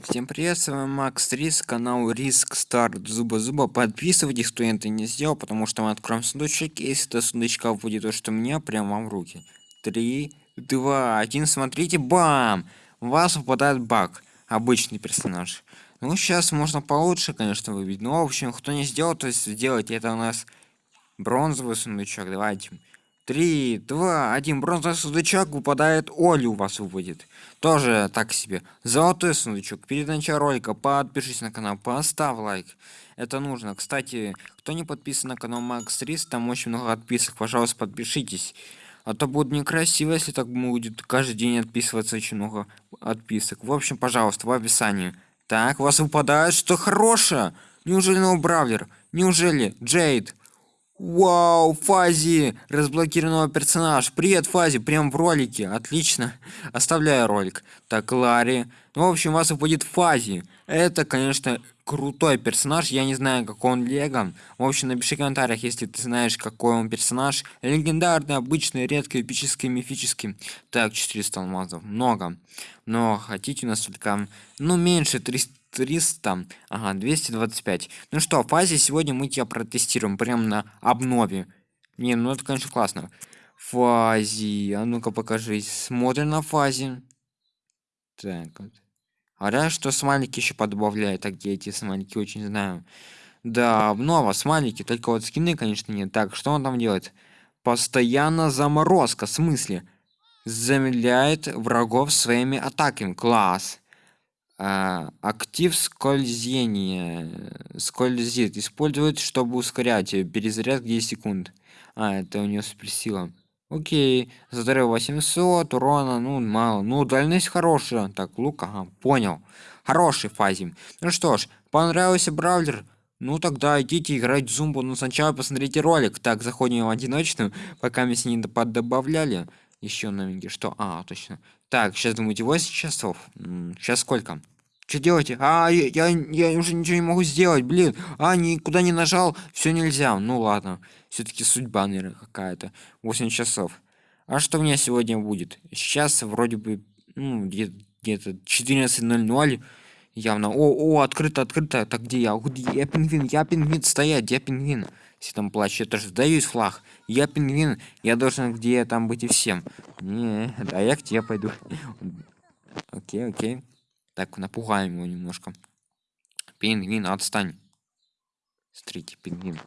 Всем привет, с вами Макс Риск, канал Риск Старт Зуба Зуба. Подписывайтесь, кто это не сделал, потому что мы откроем сундучок, если до сундучка будет то, что у меня, прям вам в руки. Три, два, один, смотрите, бам! У вас выпадает баг, обычный персонаж. Ну, сейчас можно получше, конечно, выбить, но, в общем, кто не сделал, то есть сделать это у нас бронзовый сундучок, давайте. Три, два, один. Бронзовый сундучок выпадает. Оли у вас выпадет. Тоже так себе. Золотой сундучок. Перед началом ролика подпишись на канал, поставь лайк. Это нужно. Кстати, кто не подписан на канал Макс Рис, там очень много отписок. Пожалуйста, подпишитесь. А то будет некрасиво, если так будет каждый день отписываться очень много отписок. В общем, пожалуйста, в описании. Так, у вас выпадает что хорошее. Неужели новый бравлер? Неужели Джейд? Вау, Фази! Разблокированного персонаж. Привет, Фази, прям в ролике. Отлично. Оставляю ролик. Так, Ларри. Ну, в общем, вас выпадет Фази. Это, конечно, крутой персонаж. Я не знаю, какой он лего. В общем, напиши в комментариях, если ты знаешь, какой он персонаж. Легендарный, обычный, редкий, эпический, мифический. Так, 400 алмазов. Много. Но хотите у нас только, ну, меньше 300 300 ага 225 ну что в фазе сегодня мы тебя протестируем прям на обнове не ну это конечно классно фазе а ну-ка покажись смотрим на фазе так вот а что смайлики еще подбавляют а где эти смайлики очень знаю. Да обнова смайлики только вот скины конечно нет. Так что он там делает? Постоянно заморозка в смысле? Замедляет врагов своими атаками. Класс. А, актив скользения скользит. Использует чтобы ускорять перезаряд 10 секунд. А это у нее суперсила окей здоровье 800 урона ну мало. Ну дальность хорошая. Так лук ага, понял. Хороший фазе ну что ж понравился браузер? Ну тогда идите играть в зумбу но сначала посмотрите ролик. Так заходим в одиночную пока мы с ней добавляли еще новенький что? А точно. Так сейчас думаете 8 часов? Сейчас сколько что делаете а я, я, я уже ничего не могу сделать блин. А никуда не нажал все нельзя. Ну ладно. Все-таки судьба наверное какая-то. 8 часов. А что у меня сегодня будет? Сейчас вроде бы ну, где-то где 14.00 явно. О о открыто открыто. Так где я? Я пингвин я пингвин стоять я пингвин. Все там плачут. Я тоже сдаюсь флаг. Я пингвин. Я должен где там быть и всем. Не да я к тебе пойду. Окей окей так напугаем его немножко. Пингвин отстань. Смотрите пингвин.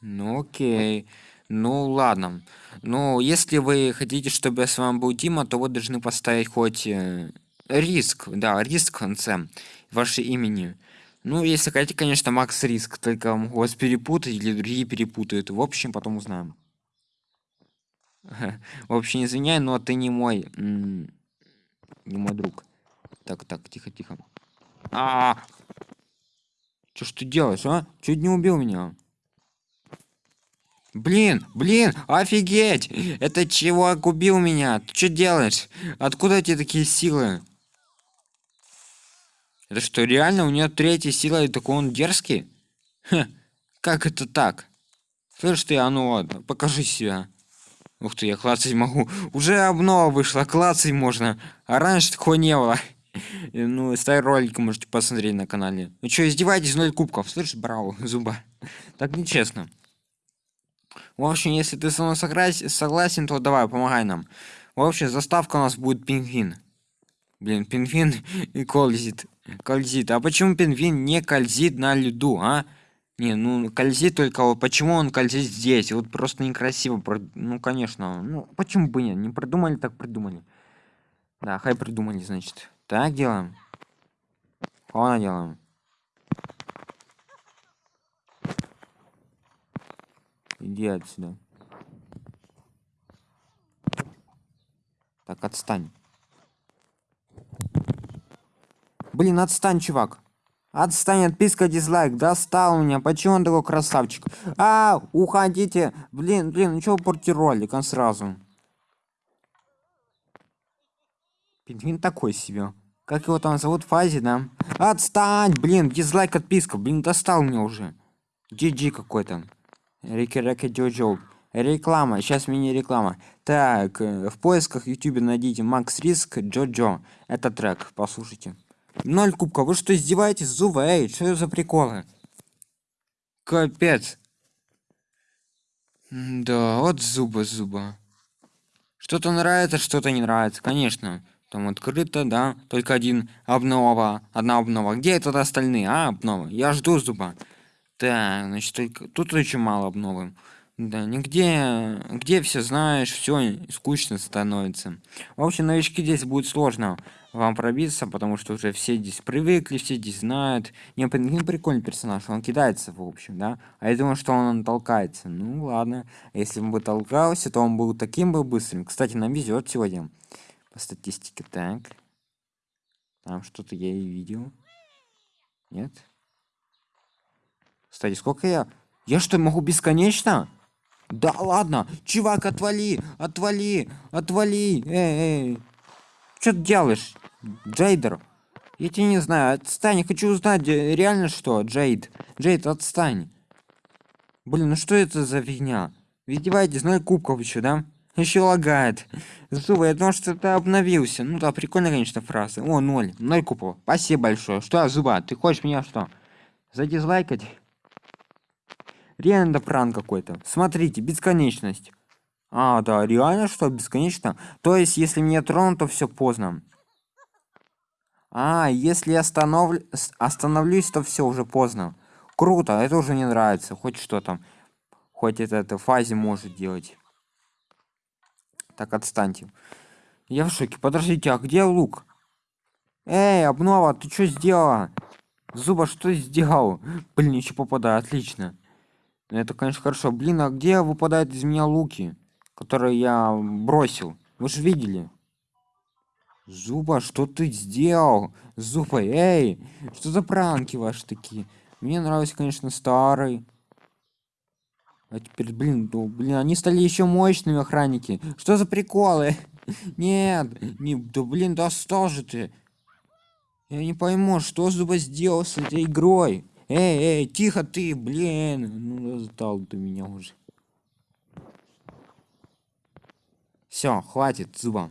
Ну окей. Ну ладно. Ну если вы хотите чтобы с вами был дима то вы должны поставить хоть э, риск. Да риск в конце ваше имени. Ну если хотите конечно макс риск только вас перепутать или другие перепутают. В общем потом узнаем в общем извиняй но ты не мой не мой друг. Так так тихо тихо. А, -а, -а. что ж ты делаешь а? Чуть не убил меня. Блин блин офигеть! Это чувак убил меня. Ты что делаешь? Откуда эти такие силы? Это что реально у нее третья сила и такой он дерзкий? Ха, как это так? Слышь ты а ну ладно покажи себя Ух ты, я клацать могу. Уже обнова вышла, клацать можно. А раньше такого не было. Ну, старый ролик можете посмотреть на канале. Ну что, издеваетесь, ноль кубков. Слышишь, браво, зуба. Так нечестно. В общем, если ты со мной согласен, то давай, помогай нам. В общем, заставка у нас будет пингвин. Блин, пингвин и колзит. Кользит. А почему пингвин не кользит на льду, а? Не, ну кользит только вот почему он кользит здесь? Вот просто некрасиво. Ну, конечно. Ну, почему бы нет? Не придумали, так придумали. Да, хай придумали, значит. Так делаем. Фона делаем. Иди отсюда. Так, отстань. Блин, отстань, чувак. Отстань, отписка, дизлайк. Достал меня. Почему он такой красавчик? А, уходите. Блин, блин, ну чего портите ролик, он сразу. Пингвин такой себе. Как его там зовут? Фази, да? Отстань, блин, дизлайк, отписка. Блин, достал меня уже. GG какой-то. Рики Реки Джоджо. Реклама, сейчас мини-реклама. Так, э, в поисках YouTube найдите Макс Риск Джо-Джо. Это трек, послушайте. Ноль кубка, вы что издеваетесь? Зуба, эй, что за приколы? Капец. Да, вот зуба, зуба. Что-то нравится, что-то не нравится, конечно. Там открыто, да, только один обнова, одна обнова. Где это остальные, а, обнова? Я жду зуба. Так, значит, только тут очень мало обновы. Да, нигде, где все знаешь, все скучно становится. В общем, новички здесь будет сложно вам пробиться, потому что уже все здесь привыкли, все здесь знают. Не, не прикольный персонаж, он кидается, в общем, да. А я думаю, что он толкается. Ну ладно, если он бы толкался, то он был таким бы быстрым. Кстати, нам везет сегодня по статистике. Так, там что-то я и видел. Нет. Кстати, сколько я? Я что, могу бесконечно? Да ладно, чувак, отвали, отвали, отвали, эй, эй. Что ты делаешь, Джейдер? Я тебя не знаю, отстань, хочу узнать, э, реально что, Джейд? Джейд, отстань. Блин, ну что это за фигня? Вы издеваетесь, ноль кубков еще, да? Еще лагает. Зубы, я думал, что ты обновился. Ну да, прикольно, конечно, фраза. О, ноль. Ноль кубков. Спасибо большое. Что, Зуба, ты хочешь меня что? Задизлайкать? Реально пранк какой-то. Смотрите, бесконечность. А, да, реально что, бесконечно? То есть, если меня тронут, то все поздно. А, если останов... остановлюсь, то все уже поздно. Круто, это уже не нравится. Хоть что там. Хоть это, это фазе может делать. Так, отстаньте. Я в шоке. Подождите, а где лук? Эй, обнова, ты что сделала? Зуба, что сделал? Блин, еще попадаю, отлично. Это, конечно, хорошо. Блин, а где выпадают из меня луки, которые я бросил? Вы же видели. Зуба, что ты сделал? Зуба, эй! Что за пранки ваши такие? Мне нравится, конечно, старый. А теперь, блин, ну, блин, они стали еще мощными охранники. Что за приколы? Нет, не, да блин, достал же ты. Я не пойму, что Зуба сделал с этой игрой. Эй, эй, тихо ты, блин. Ну, сдал ты меня уже. Все, хватит, зуба.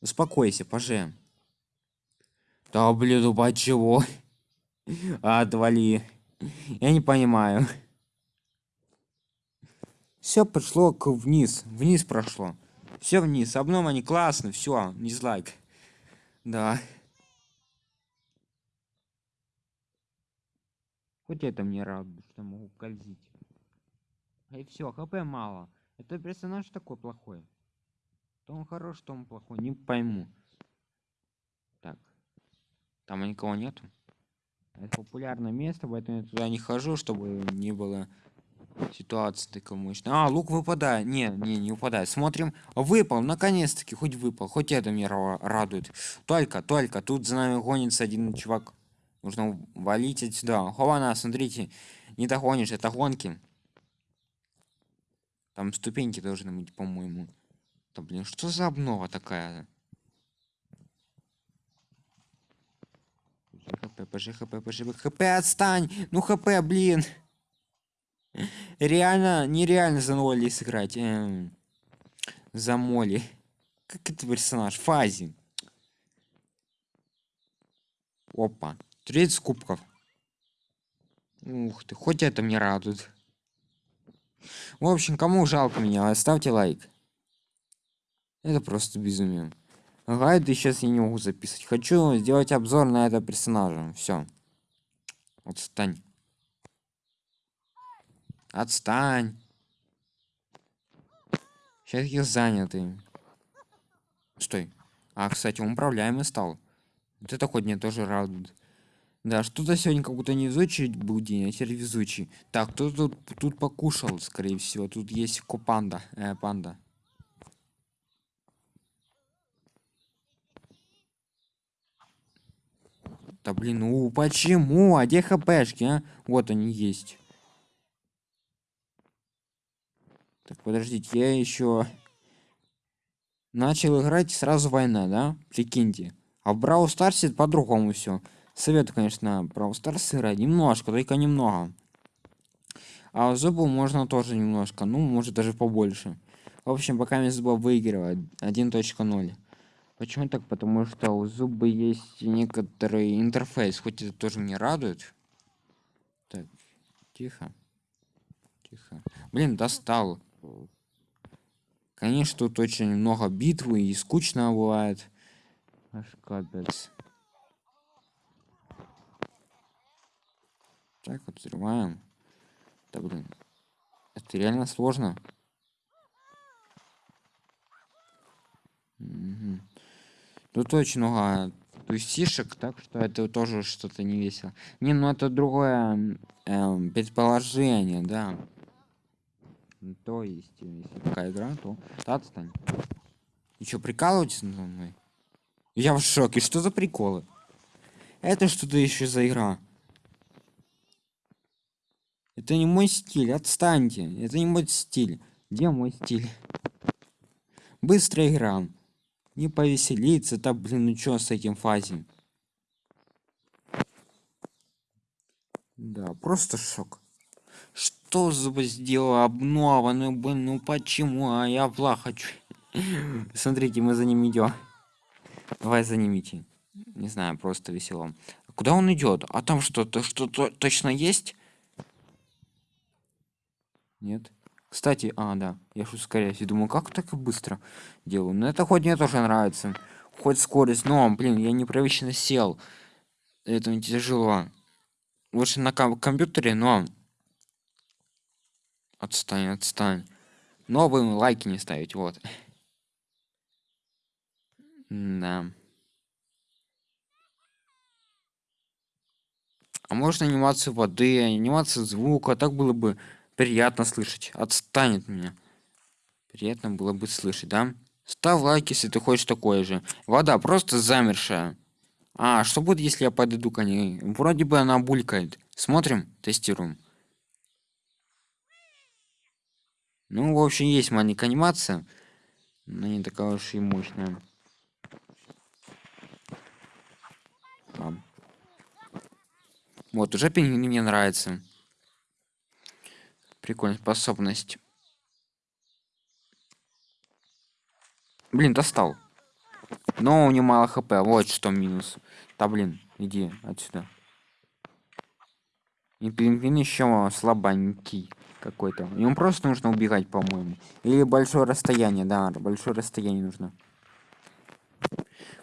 Успокойся, поже. Да, блин, ну чего? Отвали. Я не понимаю. Все пошло к вниз. Вниз прошло. Все вниз. Обном они классно. Все, дизлайк. Да. Хоть это мне радует, что могу скользить. И все, хп мало. Это персонаж такой плохой. То он хорош, то он плохой. Не пойму. Так. Там никого нету. Это популярное место, поэтому я туда не хожу, чтобы не было ситуации такой мощной. А, лук выпадает. Не, не, не выпадает. Смотрим. Выпал, наконец-таки, хоть выпал. Хоть это меня радует. Только, только. Тут за нами гонится один чувак Нужно валить отсюда. Хована, смотрите. Не догонишь, это гонки. Там ступеньки должны быть, по-моему. Да блин, что за обнова такая? ХП, ПЖ, ХП, ПЖ, ХП, отстань! Ну ХП, блин! Реально, нереально за Молли сыграть. Эм, за Молли. Как это персонаж? Фази. Опа. 30 кубков. Ух ты, хоть это мне радует. В общем, кому жалко меня, оставьте лайк. Это просто безумие. Гайды сейчас я не могу записывать. Хочу сделать обзор на это персонажа. Все. Отстань. Отстань. Сейчас я занятый. Стой. А, кстати, он управляемый стал. Вот это хоть мне тоже радует. Да, что-то сегодня как будто невезучий был день, а теперь везучий. Так, кто тут, тут покушал, скорее всего. Тут есть копанда, э, панда. Да блин, ну почему? А где хпшки, а? Вот они есть. Так, подождите, я еще начал играть сразу война, да? Прикиньте. А в Брау Старсе по-другому все. Советую, конечно, Brawl Stars играть. Немножко, только немного. А зубу можно тоже немножко, ну, может даже побольше. В общем, пока мне зуба выигрывает 1.0. Почему так? Потому что у зубы есть некоторый интерфейс, хоть это тоже не радует. Так, тихо. Тихо. Блин, достал. Конечно, тут очень много битвы и скучно бывает. Аж капец. Так, вот взрываем. Да блин. Это реально сложно. Угу. Тут очень много тусишек, так что это тоже что-то не весело. Не, ну это другое эм, предположение, да. То есть, если такая игра, то отстань. И что, прикалываетесь надо мной? Я в шоке, что за приколы? Это что-то еще за игра? Это не мой стиль, отстаньте. Это не мой стиль. Где мой стиль? Быстрая игра. Не повеселиться, да блин, ну чё с этим фазе? Да, просто шок. Что за сделала обнова? Ну блин, ну почему? А я в хочу. Смотрите, мы за ним идем. Давай за ним идти. Не знаю, просто весело. Куда он идет? А там что-то, что-то точно есть? Нет. Кстати, а, да, я ж ускоряюсь и думаю, как так быстро делаю. Но это хоть мне тоже нравится. Хоть скорость, но, блин, я непривычно сел. Это не тяжело. Лучше на ком компьютере, но... Отстань, отстань. Но вы лайки не ставить, вот. Да. А можно анимацию воды, анимацию звука, так было бы приятно слышать. Отстанет меня. Приятно было бы слышать, да? Ставь лайк, если ты хочешь такое же. Вода просто замершая. А, что будет, если я подойду к ней? Вроде бы она булькает. Смотрим, тестируем. Ну, в общем, есть маленькая анимация. Но не такая уж и мощная. Вот, уже пингвин мне нравится. Прикольная способность. Блин, достал. Но у него мало хп. Вот что минус. Да блин, иди отсюда. И пингвин еще слабенький какой-то. Ему просто нужно убегать, по-моему. Или большое расстояние, да, большое расстояние нужно.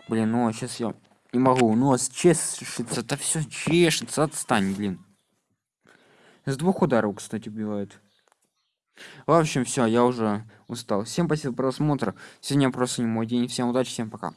Блин, ну сейчас я не могу. Нос чешется, это все чешется, отстань, блин. С двух ударов, кстати, убивает. В общем, все, я уже устал. Всем спасибо за просмотр. Сегодня просто не мой день. Всем удачи, всем пока.